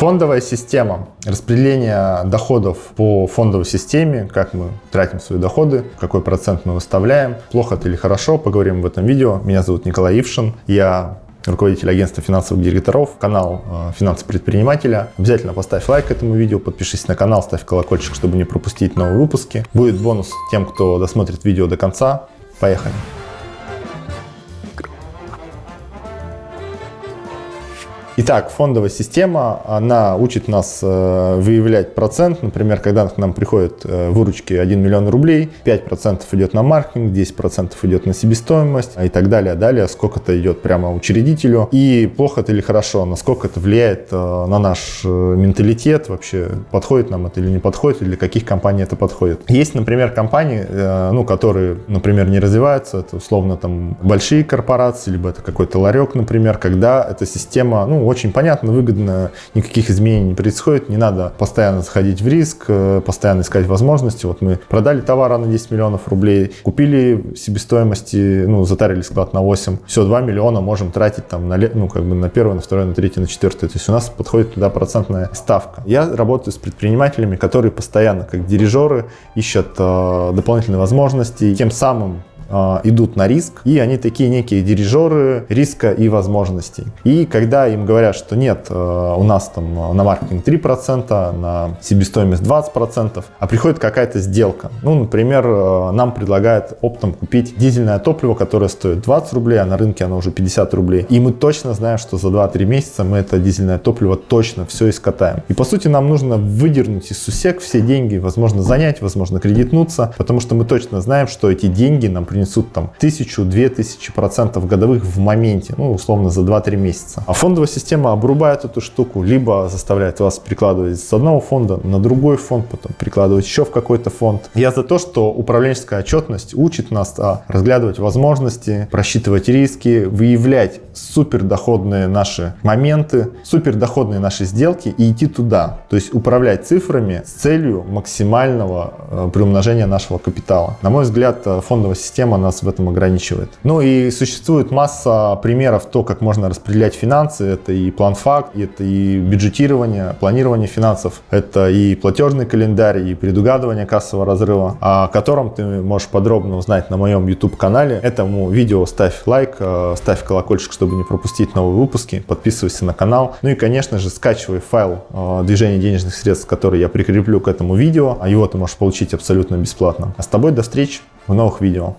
Фондовая система. Распределение доходов по фондовой системе, как мы тратим свои доходы, какой процент мы выставляем, плохо это или хорошо, поговорим в этом видео. Меня зовут Николай Ившин, я руководитель агентства финансовых директоров, канал э, «Финансы предпринимателя». Обязательно поставь лайк этому видео, подпишись на канал, ставь колокольчик, чтобы не пропустить новые выпуски. Будет бонус тем, кто досмотрит видео до конца. Поехали! Итак, фондовая система, она учит нас э, выявлять процент. Например, когда к нам приходят э, выручки 1 миллион рублей, 5% идет на маркетинг, 10% идет на себестоимость и так далее. Далее сколько-то идет прямо учредителю. И плохо это или хорошо, насколько это влияет э, на наш менталитет, вообще подходит нам это или не подходит, или для каких компаний это подходит. Есть, например, компании, ну, которые, например, не развиваются, это условно там большие корпорации, либо это какой-то ларек, например, когда эта система, ну, очень понятно, выгодно, никаких изменений не происходит, не надо постоянно заходить в риск, э, постоянно искать возможности. Вот мы продали товар на 10 миллионов рублей, купили себестоимости, ну, затарили склад на 8, все, 2 миллиона можем тратить там на, ну, как бы на первое, на второе, на третье, на четвертое. То есть у нас подходит туда процентная ставка. Я работаю с предпринимателями, которые постоянно, как дирижеры, ищут э, дополнительные возможности, тем самым идут на риск, и они такие некие дирижеры риска и возможностей. И когда им говорят, что нет, э, у нас там на маркетинг 3%, на себестоимость 20%, а приходит какая-то сделка. Ну, например, э, нам предлагают оптом купить дизельное топливо, которое стоит 20 рублей, а на рынке оно уже 50 рублей. И мы точно знаем, что за 2-3 месяца мы это дизельное топливо точно все искатаем. И по сути нам нужно выдернуть из сусек все деньги, возможно занять, возможно кредитнуться, потому что мы точно знаем, что эти деньги нам принесут принесут там тысячу, две тысячи процентов годовых в моменте, ну, условно, за 2-3 месяца. А фондовая система обрубает эту штуку, либо заставляет вас прикладывать с одного фонда на другой фонд, потом прикладывать еще в какой-то фонд. Я за то, что управленческая отчетность учит нас а, разглядывать возможности, просчитывать риски, выявлять супердоходные наши моменты, супердоходные наши сделки и идти туда. То есть управлять цифрами с целью максимального э, приумножения нашего капитала. На мой взгляд, э, фондовая система система нас в этом ограничивает. Ну и существует масса примеров то, как можно распределять финансы. Это и план-факт, это и бюджетирование, планирование финансов, это и платежный календарь, и предугадывание кассового разрыва, о котором ты можешь подробно узнать на моем YouTube-канале. Этому видео ставь лайк, э, ставь колокольчик, чтобы не пропустить новые выпуски, подписывайся на канал. Ну и, конечно же, скачивай файл э, движения денежных средств, который я прикреплю к этому видео, а его ты можешь получить абсолютно бесплатно. А с тобой до встречи в новых видео.